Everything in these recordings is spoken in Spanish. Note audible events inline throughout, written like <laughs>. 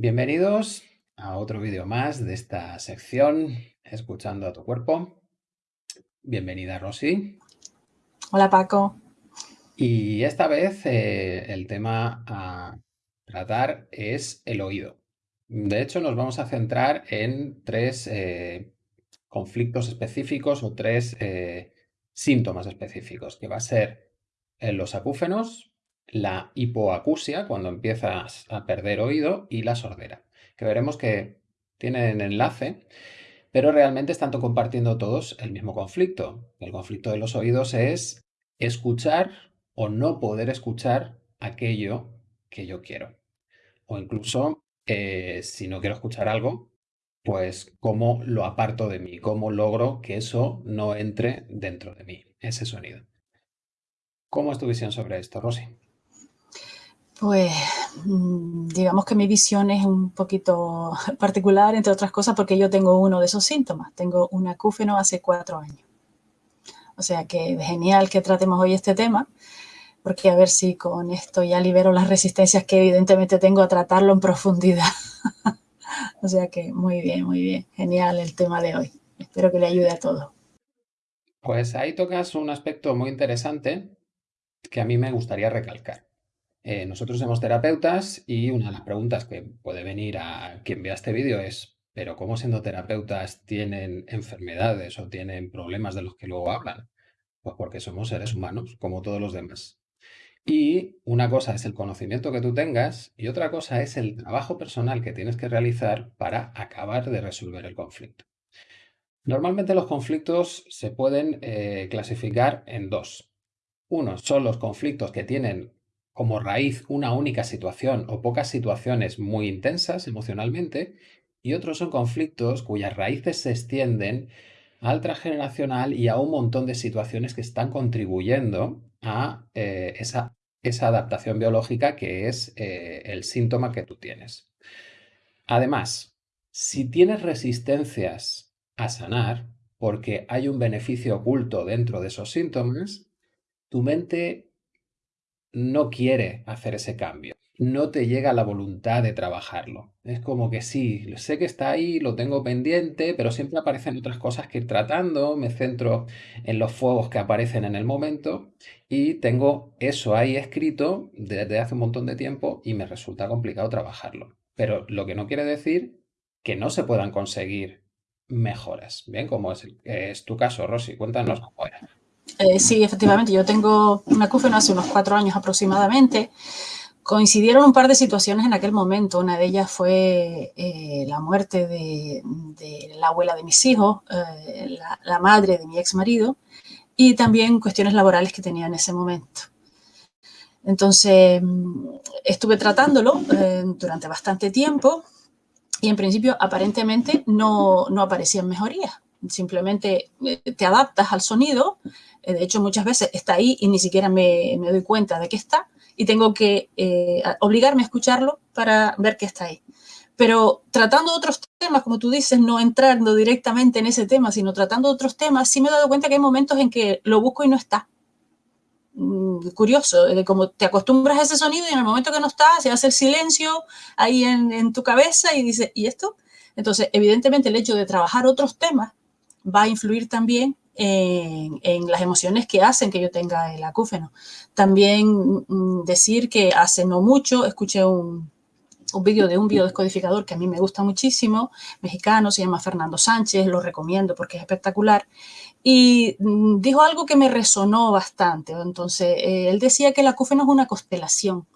Bienvenidos a otro vídeo más de esta sección Escuchando a tu cuerpo. Bienvenida Rosy. Hola Paco. Y esta vez eh, el tema a tratar es el oído. De hecho nos vamos a centrar en tres eh, conflictos específicos o tres eh, síntomas específicos, que va a ser en los acúfenos, la hipoacusia, cuando empiezas a perder oído, y la sordera, que veremos que tienen enlace, pero realmente están compartiendo todos el mismo conflicto. El conflicto de los oídos es escuchar o no poder escuchar aquello que yo quiero. O incluso, eh, si no quiero escuchar algo, pues cómo lo aparto de mí, cómo logro que eso no entre dentro de mí, ese sonido. ¿Cómo es tu visión sobre esto, Rosy? Pues mm, digamos que mi visión es un poquito <laughs> particular, entre otras cosas, porque yo tengo uno de esos síntomas. Tengo un acúfeno hace cuatro años. O sea que genial que tratemos hoy este tema, porque a ver si con esto ya libero las resistencias que evidentemente tengo a tratarlo en profundidad. <laughs> o sea que muy bien, muy bien. Genial el tema de hoy. Espero que le ayude a todos. Pues ahí tocas un aspecto muy interesante que a mí me gustaría recalcar. Eh, nosotros somos terapeutas y una de las preguntas que puede venir a quien vea este vídeo es, pero ¿cómo siendo terapeutas tienen enfermedades o tienen problemas de los que luego hablan? Pues porque somos seres humanos, como todos los demás. Y una cosa es el conocimiento que tú tengas y otra cosa es el trabajo personal que tienes que realizar para acabar de resolver el conflicto. Normalmente los conflictos se pueden eh, clasificar en dos. Uno son los conflictos que tienen como raíz una única situación o pocas situaciones muy intensas emocionalmente, y otros son conflictos cuyas raíces se extienden al transgeneracional y a un montón de situaciones que están contribuyendo a eh, esa, esa, adaptación biológica que es eh, el síntoma que tú tienes. Además, si tienes resistencias a sanar, porque hay un beneficio oculto dentro de esos síntomas, tu mente no quiere hacer ese cambio. No te llega la voluntad de trabajarlo. Es como que sí, sé que está ahí, lo tengo pendiente, pero siempre aparecen otras cosas que ir tratando, me centro en los fuegos que aparecen en el momento y tengo eso ahí escrito desde hace un montón de tiempo y me resulta complicado trabajarlo. Pero lo que no quiere decir que no se puedan conseguir mejoras. Bien, como es, es tu caso, Rosy, cuéntanos cómo era. Eh, sí, efectivamente, yo tengo un acúfeno hace unos cuatro años aproximadamente. Coincidieron un par de situaciones en aquel momento. Una de ellas fue eh, la muerte de, la abuela de mis hijos, eh, la, madre de mi ex marido, y también cuestiones laborales que tenía en ese momento. Entonces, estuve tratándolo durante bastante tiempo y en principio aparentemente no, no aparecían mejorías. Simplemente te adaptas al sonido eh, de hecho, muchas veces está ahí y ni siquiera me, doy cuenta de que está y tengo que eh, obligarme a escucharlo para ver que está ahí. Pero tratando otros temas, como tú dices, no entrando directamente en ese tema, sino tratando otros temas, sí me he dado cuenta que hay momentos en que lo busco y no está. Mm, curioso, como te acostumbras a ese sonido y en el momento que no está, se hace el silencio ahí en, en tu cabeza y dices, ¿y esto? Entonces, evidentemente, el hecho de trabajar otros temas va a influir también en, las emociones que hacen que yo tenga el acúfeno. También mm, decir que hace no mucho escuché un, un vídeo de un biodescodificador que a mí me gusta muchísimo, mexicano, se llama Fernando Sánchez, lo recomiendo porque es espectacular, y mm, dijo algo que me resonó bastante. Entonces, eh, él decía que el acúfeno es una constelación.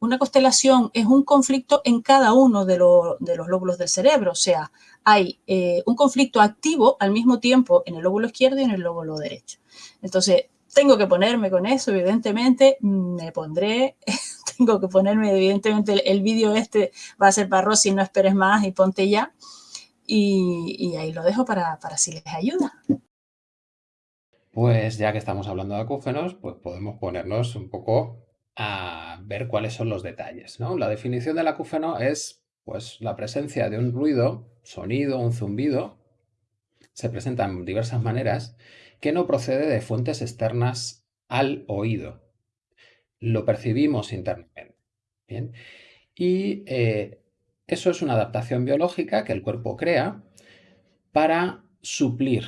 Una constelación es un conflicto en cada uno de, de los lóbulos del cerebro, o sea, hay eh, un conflicto activo al mismo tiempo en el lóbulo izquierdo y en el lóbulo derecho. Entonces, tengo que ponerme con eso, evidentemente, me pondré, <laughs> tengo que ponerme, evidentemente, el, vídeo este va a ser para Rosy, no esperes más y ponte ya. Y, ahí lo dejo para, para si les ayuda. Pues ya que estamos hablando de acúfenos, pues podemos ponernos un poco a ver cuáles son los detalles. ¿no? La definición del acúfeno es pues, la presencia de un ruido, sonido, un zumbido, se presenta en diversas maneras, que no procede de fuentes externas al oído. Lo percibimos internamente. ¿bien? Y eh, Eso es una adaptación biológica que el cuerpo crea para suplir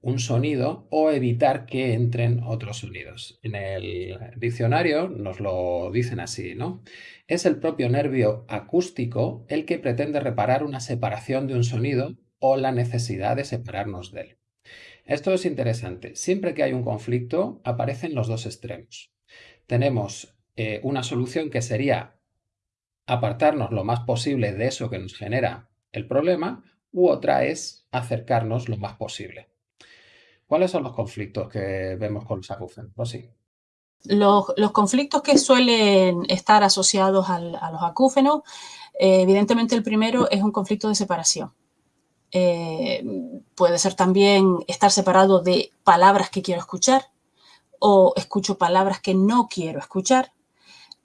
un sonido o evitar que entren otros sonidos. En el diccionario nos lo dicen así, ¿no? Es el propio nervio acústico el que pretende reparar una separación de un sonido o la necesidad de separarnos de él. Esto es interesante. Siempre que hay un conflicto aparecen los dos extremos. Tenemos eh, una solución que sería apartarnos lo más posible de eso que nos genera el problema u otra es acercarnos lo más posible. ¿Cuáles son los conflictos que vemos con los acúfenos? Los, conflictos que suelen estar asociados a los acúfenos, eh, evidentemente el primero es un conflicto de separación. Eh, puede ser también estar separado de palabras que quiero escuchar o escucho palabras que no quiero escuchar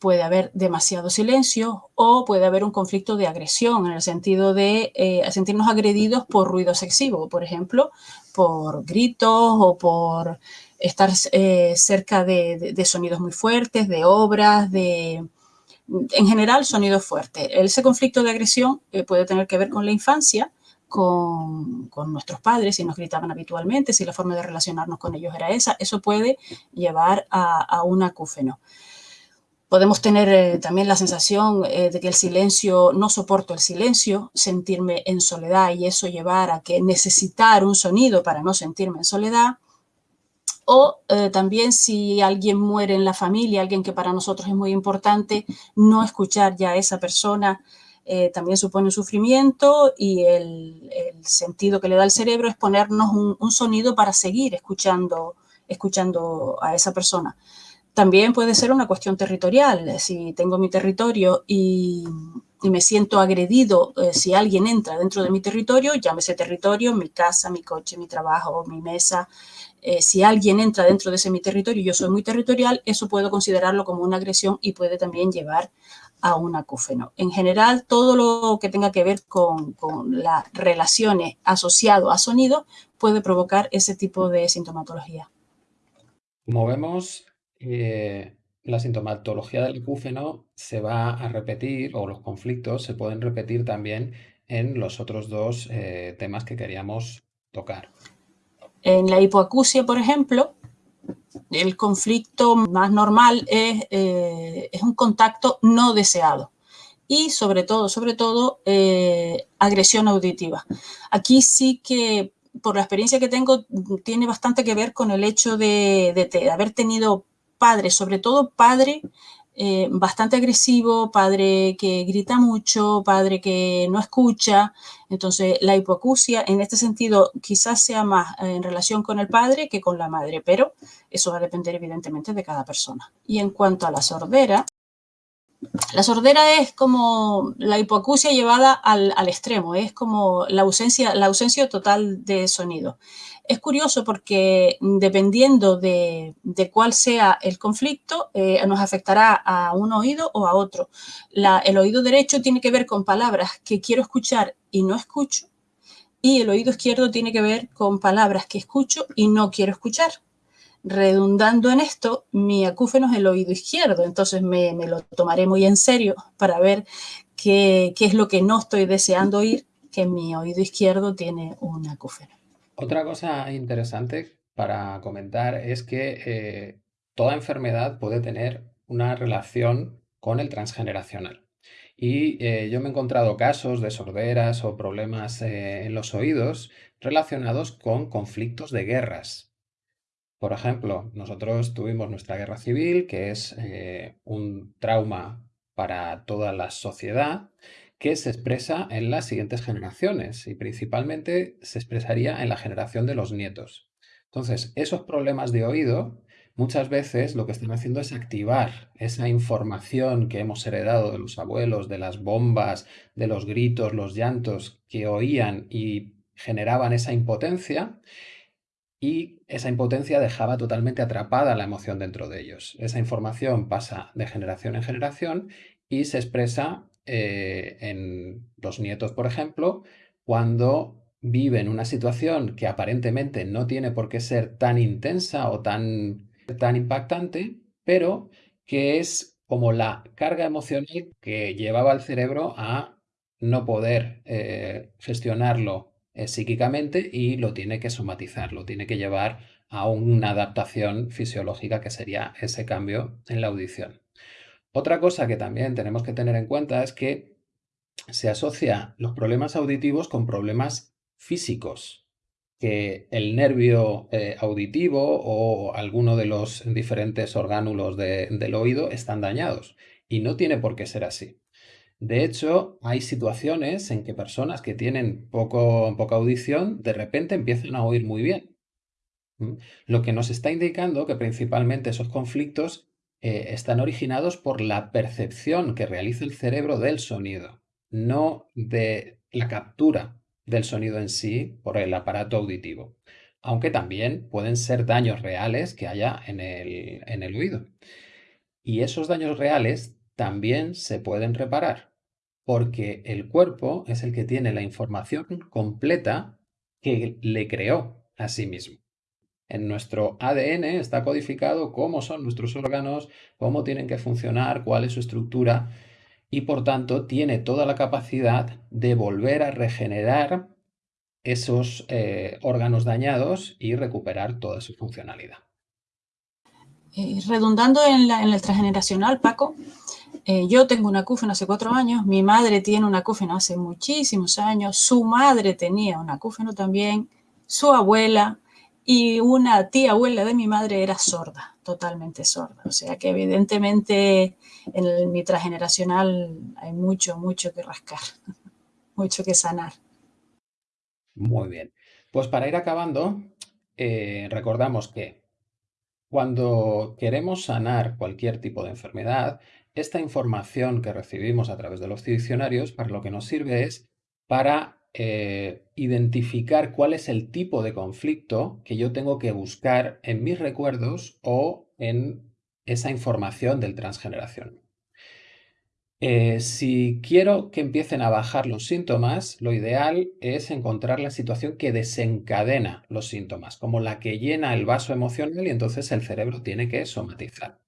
puede haber demasiado silencio o puede haber un conflicto de agresión en el sentido de eh, sentirnos agredidos por ruido excesivo, por ejemplo, por gritos o por estar eh, cerca de, sonidos muy fuertes, de obras, de, en general, sonidos fuertes. Ese conflicto de agresión eh, puede tener que ver con la infancia, con, nuestros padres, si nos gritaban habitualmente, si la forma de relacionarnos con ellos era esa, eso puede llevar a, a un acúfeno. Podemos tener eh, también la sensación eh, de que el silencio, no soporto el silencio, sentirme en soledad y eso llevar a que necesitar un sonido para no sentirme en soledad. O eh, también si alguien muere en la familia, alguien que para nosotros es muy importante, no escuchar ya a esa persona también supone un sufrimiento y el, sentido que le da el cerebro es ponernos un, un sonido para seguir escuchando, escuchando a esa persona. También puede ser una cuestión territorial. Si tengo mi territorio y, me siento agredido eh, si alguien entra dentro de mi territorio, llámese territorio, mi casa, mi coche, mi trabajo, mi mesa. Eh, si alguien entra dentro de ese mi territorio yo soy muy territorial, eso puedo considerarlo como una agresión y puede también llevar a un acúfeno. En general, todo lo que tenga que ver con, con las relaciones asociado a sonido puede provocar ese tipo de sintomatología. Como vemos, eh, la sintomatología del acúfeno se va a repetir, o los conflictos se pueden repetir también en los otros dos eh, temas que queríamos tocar. En la hipoacusia, por ejemplo, el conflicto más normal es, eh, es un contacto no deseado y sobre todo, sobre todo, agresión auditiva. Aquí sí que, por la experiencia que tengo, tiene bastante que ver con el hecho de, de haber tenido padre, sobre todo padre eh, bastante agresivo, padre que grita mucho, padre que no escucha. Entonces, la hipoacusia en este sentido quizás sea más en relación con el padre que con la madre, pero eso va a depender evidentemente de cada persona. Y en cuanto a la sordera, la sordera es como la hipoacusia llevada al, extremo, es como la ausencia, la ausencia total de sonido. Es curioso porque dependiendo de, cuál sea el conflicto, eh, nos afectará a un oído o a otro. el oído derecho tiene que ver con palabras que quiero escuchar y no escucho, y el oído izquierdo tiene que ver con palabras que escucho y no quiero escuchar. Redundando en esto, mi acúfeno es el oído izquierdo, entonces me, lo tomaré muy en serio para ver qué, qué es lo que no estoy deseando oír, que mi oído izquierdo tiene un acúfeno. Otra cosa interesante para comentar es que eh, toda enfermedad puede tener una relación con el transgeneracional. Y eh, yo me he encontrado casos de sorderas o problemas eh, en los oídos relacionados con conflictos de guerras. Por ejemplo, nosotros tuvimos nuestra guerra civil, que es un trauma para toda la sociedad, que se expresa en las siguientes generaciones y principalmente se expresaría en la generación de los nietos. Entonces, esos problemas de oído muchas veces lo que están haciendo es activar esa información que hemos heredado de los abuelos, de las bombas, de los gritos, los llantos que oían y generaban esa impotencia y esa impotencia dejaba totalmente atrapada la emoción dentro de ellos. Esa información pasa de generación en generación y se expresa eh, en los nietos, por ejemplo, cuando viven una situación que aparentemente no tiene por qué ser tan intensa o tan, tan impactante, pero que es como la carga emocional que llevaba al cerebro a no poder eh, gestionarlo eh, psíquicamente y lo tiene que somatizar, lo tiene que llevar a una adaptación fisiológica que sería ese cambio en la audición. Otra cosa que también tenemos que tener en cuenta es que se asocia los problemas auditivos con problemas físicos, que el nervio eh, auditivo o alguno de los diferentes orgánulos del oído están dañados y no tiene por qué ser así. De hecho, hay situaciones en que personas que tienen poco, poca audición de repente empiezan a oír muy bien. Lo que nos está indicando que principalmente esos conflictos eh, están originados por la percepción que realiza el cerebro del sonido, no de la captura del sonido en sí por el aparato auditivo, aunque también pueden ser daños reales que haya en el, en el oído. Y esos daños reales también se pueden reparar, porque el cuerpo es el que tiene la información completa que le creó a sí mismo. En nuestro ADN está codificado cómo son nuestros órganos, cómo tienen que funcionar, cuál es su estructura y por tanto tiene toda la capacidad de volver a regenerar esos eh, órganos dañados y recuperar toda su funcionalidad. Eh, redundando en, el transgeneracional, Paco, eh, yo tengo una acúfeno hace cuatro años, mi madre tiene una acúfeno hace muchísimos años, su madre tenía una acúfeno también, su abuela y una tía abuela de mi madre era sorda, totalmente sorda. O sea que evidentemente en mi transgeneracional hay mucho, mucho que rascar, <laughs> mucho que sanar. Muy bien. Pues para ir acabando, eh, recordamos que cuando queremos sanar cualquier tipo de enfermedad, esta información que recibimos a través de los diccionarios para lo que nos sirve es para eh, identificar cuál es el tipo de conflicto que yo tengo que buscar en mis recuerdos o en esa información del transgeneración. Eh, si quiero que empiecen a bajar los síntomas, lo ideal es encontrar la situación que desencadena los síntomas, como la que llena el vaso emocional y entonces el cerebro tiene que somatizar,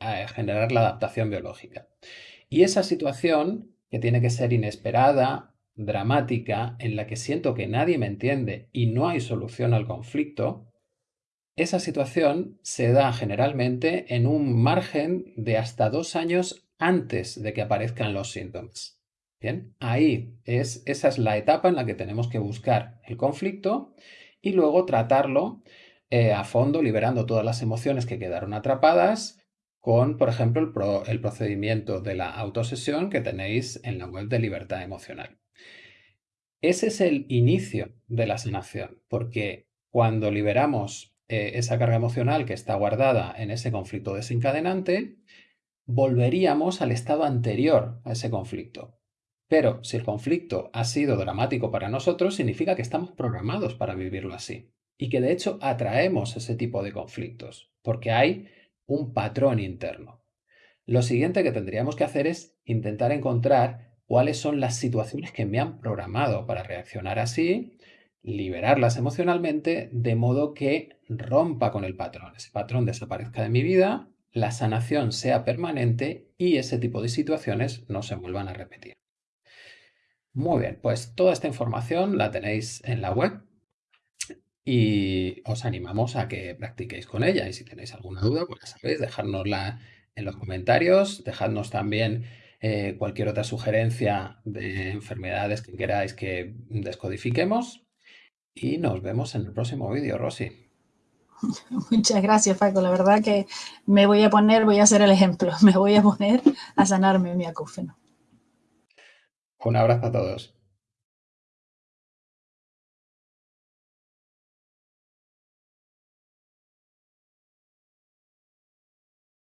a generar la adaptación biológica. Y esa situación, que tiene que ser inesperada, dramática, en la que siento que nadie me entiende y no hay solución al conflicto, esa situación se da generalmente en un margen de hasta dos años antes de que aparezcan los síntomas. Bien, ahí es, esa es la etapa en la que tenemos que buscar el conflicto y luego tratarlo eh, a fondo, liberando todas las emociones que quedaron atrapadas con, por ejemplo, el, el procedimiento de la autosesión que tenéis en la web de Libertad Emocional. Ese es el inicio de la sanación, porque cuando liberamos eh, esa carga emocional que está guardada en ese conflicto desencadenante, volveríamos al estado anterior a ese conflicto. Pero si el conflicto ha sido dramático para nosotros, significa que estamos programados para vivirlo así. Y que de hecho atraemos ese tipo de conflictos, porque hay un patrón interno. Lo siguiente que tendríamos que hacer es intentar encontrar cuáles son las situaciones que me han programado para reaccionar así, liberarlas emocionalmente, de modo que rompa con el patrón. Ese patrón desaparezca de mi vida la sanación sea permanente y ese tipo de situaciones no se vuelvan a repetir. Muy bien, pues toda esta información la tenéis en la web y os animamos a que practiquéis con ella y si tenéis alguna duda, pues ya sabéis, dejárnosla en los comentarios, dejadnos también eh, cualquier otra sugerencia de enfermedades que queráis que descodifiquemos y nos vemos en el próximo vídeo, Rosy. <laughs> Muchas gracias, Paco. La verdad que me voy a poner, voy a hacer el ejemplo, <laughs> me voy a poner a sanarme mi acúfeno. Un abrazo a todos.